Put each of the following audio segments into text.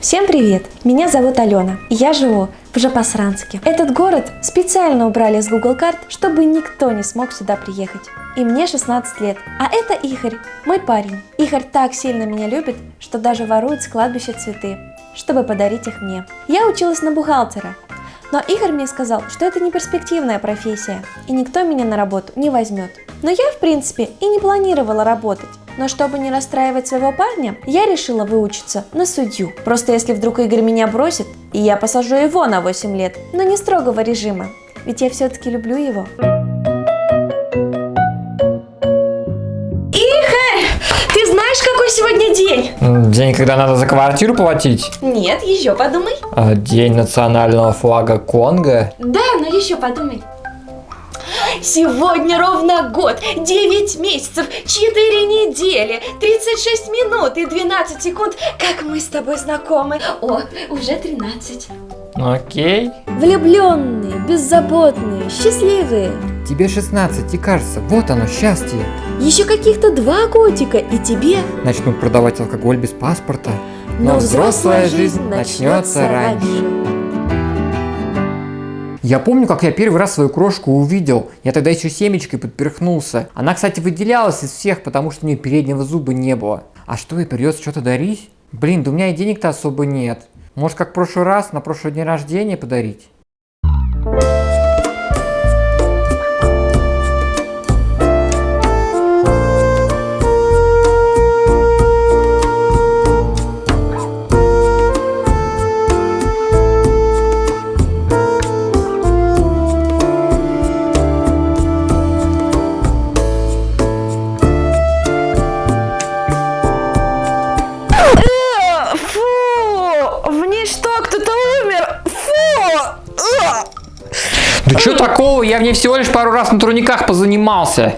Всем привет! Меня зовут Алена, и я живу в Жапосранске. Этот город специально убрали с Google карт, чтобы никто не смог сюда приехать. И мне 16 лет. А это Игорь, мой парень. Игорь так сильно меня любит, что даже ворует с кладбища цветы, чтобы подарить их мне. Я училась на бухгалтера, но Игорь мне сказал, что это не перспективная профессия, и никто меня на работу не возьмет. Но я, в принципе, и не планировала работать. Но чтобы не расстраивать своего парня, я решила выучиться на судью. Просто если вдруг Игорь меня бросит, и я посажу его на 8 лет, но не строгого режима, ведь я все-таки люблю его. Знаешь, какой сегодня день? День, когда надо за квартиру платить? Нет, еще подумай. А, День национального флага Конго? Да, но еще подумай. Сегодня ровно год, 9 месяцев, 4 недели, 36 минут и 12 секунд, как мы с тобой знакомы. О, уже 13. Окей. Влюбленные, беззаботные, счастливые. Тебе 16 и кажется, вот оно счастье. Еще каких-то два годика и тебе. Начнут продавать алкоголь без паспорта. Но взрослая жизнь начнется раньше. Я помню, как я первый раз свою крошку увидел. Я тогда еще семечкой подперхнулся. Она, кстати, выделялась из всех, потому что у нее переднего зуба не было. А что, ей придется что-то дарить? Блин, да у меня и денег-то особо нет. Может, как в прошлый раз, на прошлый день рождения подарить? Да что такого? Я в ней всего лишь пару раз на турниках позанимался.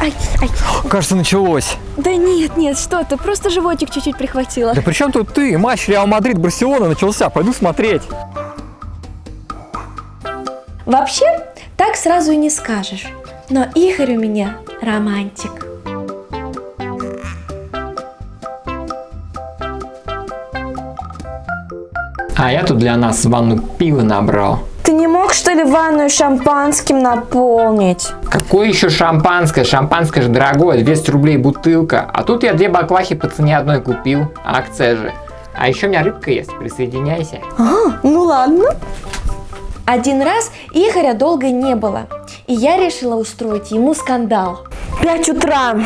Ай, ай. Кажется, началось. Да нет, нет, что ты, просто животик чуть-чуть прихватило. Да при чем тут ты? Матч Реал Мадрид Барселона начался. Пойду смотреть. Вообще, так сразу и не скажешь. Но Игорь у меня романтик. А я тут для нас ванну пива набрал. Ты не мог, что ли, ванную шампанским наполнить? Какое еще шампанское? Шампанское же дорогое, 200 рублей бутылка. А тут я две баклахи по цене одной купил. Акция же. А еще у меня рыбка есть, присоединяйся. А, ну ладно. Один раз Игоря долго не было, и я решила устроить ему скандал. Пять утра.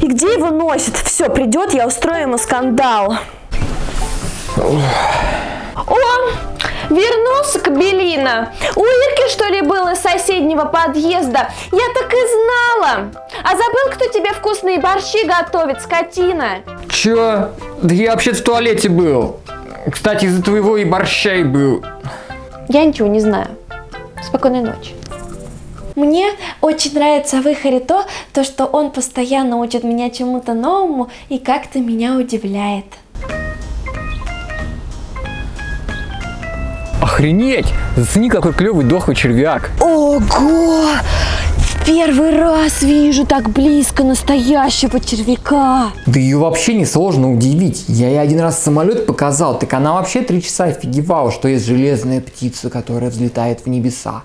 И где его носит? Все, придет, я устрою ему скандал. О, вернулся Кабелина. У Ирки, что ли, был из соседнего подъезда? Я так и знала. А забыл, кто тебе вкусные борщи готовит, скотина? Че? Да я вообще в туалете был. Кстати, из-за твоего и борща и был. Я ничего не знаю. Спокойной ночи. Мне очень нравится в Ихаре то, то, что он постоянно учит меня чему-то новому и как-то меня удивляет. Охренеть! Зацени, какой клевый дохлый червяк. Ого! Первый раз вижу так близко настоящего червяка. Да ее вообще не сложно удивить. Я ей один раз самолет показал, так она вообще три часа офигевала, что есть железная птица, которая взлетает в небеса.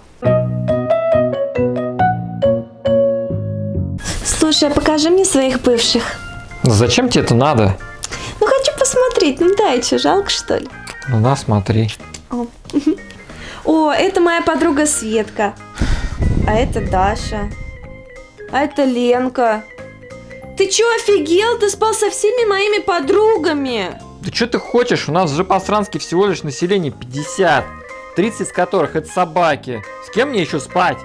Слушай, а покажи мне своих бывших. Ну зачем тебе это надо? Ну хочу посмотреть, ну дай, что, жалко что ли? Ну да, смотри. О. О, это моя подруга Светка. А это Даша. А это Ленка. Ты чё, офигел? Ты спал со всеми моими подругами. Да что ты хочешь? У нас в Жопосранске всего лишь население 50. 30 из которых это собаки. С кем мне еще спать?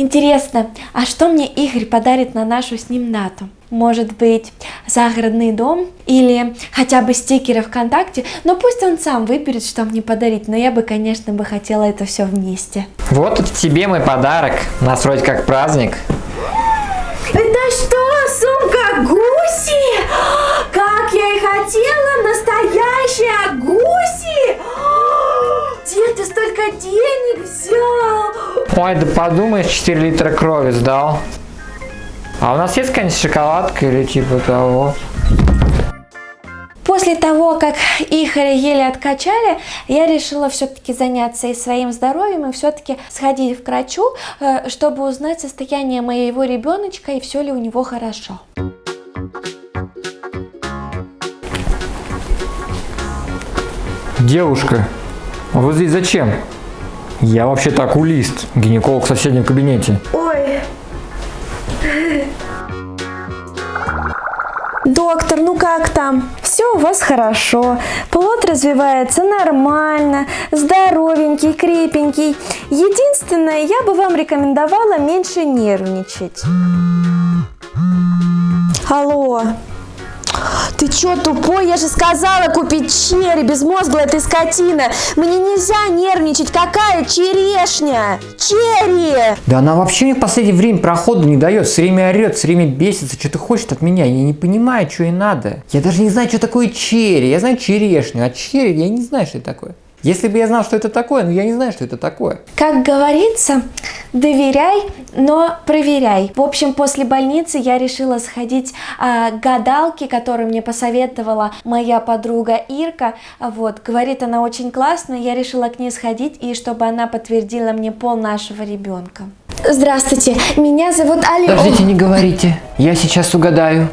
Интересно, а что мне Игорь подарит на нашу с ним дату? Может быть, загородный дом или хотя бы стикеры ВКонтакте? Но пусть он сам выберет, что мне подарить, но я бы, конечно, бы хотела это все вместе. Вот тебе мой подарок. Нас вроде как праздник. Это что, сумка гуси? Как я и хотела, настоящая гуси! Где ты столько денег взял? Ой, да подумаешь, 4 литра крови сдал. А у нас есть какая-нибудь шоколадка или типа того? После того, как Игоря еле откачали, я решила все-таки заняться и своим здоровьем, и все-таки сходить к врачу, э, чтобы узнать состояние моего ребеночка и все ли у него хорошо. Девушка, вы здесь зачем? Я вообще-то окулист, гинеколог в соседнем кабинете. Ой. Доктор, ну как там? Все у вас хорошо. Плод развивается нормально, здоровенький, крепенький. Единственное, я бы вам рекомендовала меньше нервничать. Алло. Ты чё тупой? Я же сказала купить черри, безмозглая ты скотина. Мне нельзя нервничать. Какая черешня? Черри! Да она вообще мне в последнее время проходу не дает, все время орет, все время бесится, что-то хочет от меня, я не понимаю, что ей надо. Я даже не знаю, что такое черри, я знаю черешню, а черри я не знаю, что это такое. Если бы я знал, что это такое, но я не знаю, что это такое. Как говорится, доверяй, но проверяй. В общем, после больницы я решила сходить а, к гадалке, которую мне посоветовала моя подруга Ирка. Вот, говорит она очень классно, я решила к ней сходить, и чтобы она подтвердила мне пол нашего ребенка. Здравствуйте, меня зовут Алена. Подождите, не говорите, я сейчас угадаю.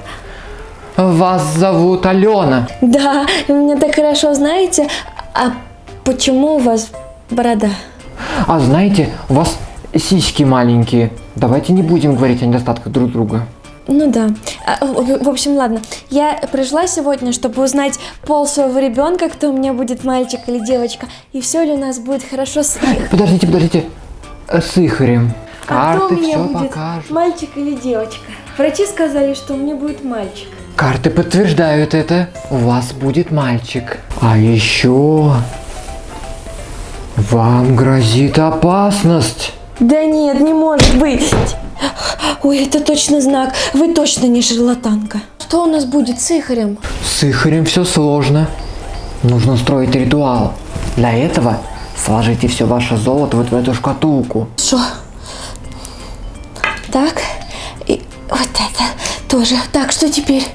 Вас зовут Алена. Да, вы меня так хорошо знаете. А почему у вас борода? А знаете, у вас сиськи маленькие. Давайте не будем говорить о недостатках друг друга. Ну да. А, В общем, ладно. Я пришла сегодня, чтобы узнать пол своего ребенка, кто у меня будет, мальчик или девочка, и все ли у нас будет хорошо с их. Подождите, подождите. Э, С Ихарем. А кто у меня будет, покажут. мальчик или девочка? Врачи сказали, что у меня будет мальчик. Карты подтверждают это. У вас будет мальчик. А еще вам грозит опасность. Да нет, не может быть. Ой, это точно знак. Вы точно не шарлатанка. Что у нас будет с Ихарем? С Ихарем все сложно. Нужно устроить ритуал. Для этого сложите все ваше золото вот в эту шкатулку. Что? Так. И вот это тоже. Так, что теперь?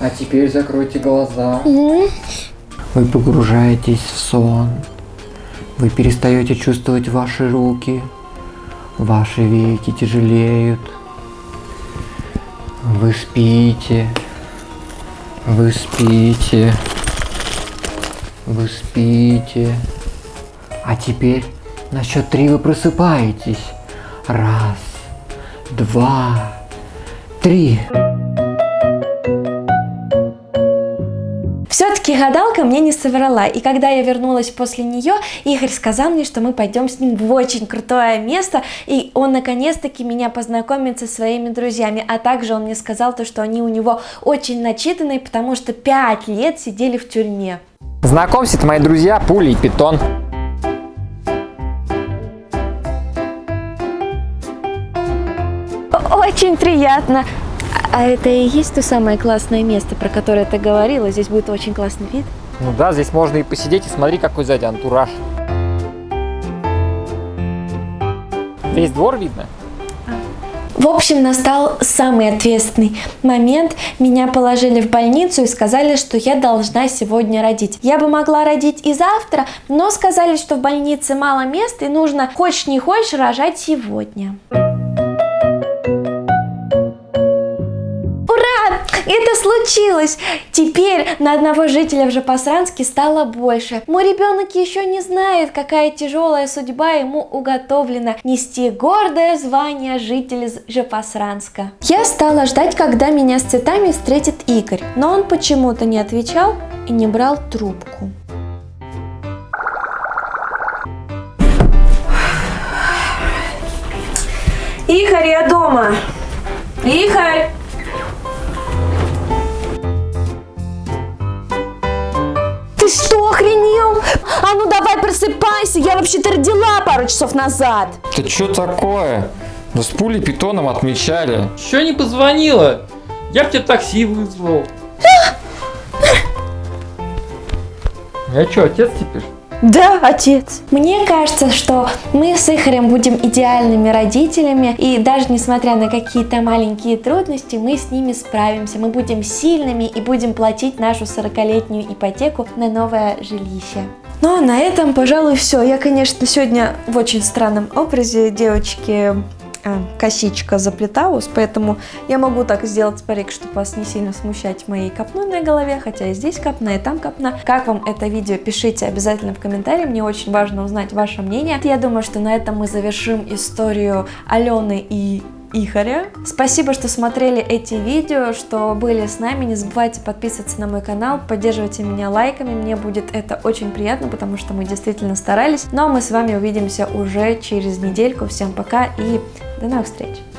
А теперь закройте глаза. М? Вы погружаетесь в сон. Вы перестаете чувствовать ваши руки. Ваши веки тяжелеют. Вы спите. Вы спите. Вы спите. А теперь на счет три вы просыпаетесь. Раз, два, три. Все-таки гадалка мне не соврала, и когда я вернулась после нее, Игорь сказал мне, что мы пойдем с ним в очень крутое место, и он наконец-таки меня познакомит со своими друзьями, а также он мне сказал то, что они у него очень начитанные, потому что пять лет сидели в тюрьме. Знакомься, это мои друзья Пули и Питон. Очень приятно. А это и есть то самое классное место, про которое ты говорила? Здесь будет очень классный вид. Ну да, здесь можно и посидеть, и смотри, какой сзади антураж. Весь двор видно? В общем, настал самый ответственный момент. Меня положили в больницу и сказали, что я должна сегодня родить. Я бы могла родить и завтра, но сказали, что в больнице мало мест и нужно, хочешь не хочешь, рожать сегодня. Ура! Это случилось! Теперь на одного жителя в Жапасранске стало больше. Мой ребенок еще не знает, какая тяжелая судьба ему уготовлена нести гордое звание жителя Жапасранска. Я стала ждать, когда меня с цветами встретит Игорь, но он почему-то не отвечал и не брал трубку. Игорь, я дома! Игорь! А ну давай просыпайся, я вообще-то родила пару часов назад. Да что такое? Да с пулей питоном отмечали. Че не позвонила? Я б тебе такси вызвал. Я что, отец теперь? Да, отец. Мне кажется, что мы с Ихарем будем идеальными родителями, и даже несмотря на какие-то маленькие трудности, мы с ними справимся. Мы будем сильными и будем платить нашу 40-летнюю ипотеку на новое жилище. Ну а на этом, пожалуй, все. Я, конечно, сегодня в очень странном образе девочки а, косичка заплеталась, поэтому я могу так сделать парик, чтобы вас не сильно смущать моей копной на голове, хотя и здесь копна, и там копна. Как вам это видео, пишите обязательно в комментарии, мне очень важно узнать ваше мнение. Я думаю, что на этом мы завершим историю Алены и Ихаря. Спасибо, что смотрели эти видео, что были с нами. Не забывайте подписываться на мой канал, поддерживайте меня лайками. Мне будет это очень приятно, потому что мы действительно старались. Ну а мы с вами увидимся уже через недельку. Всем пока и до новых встреч!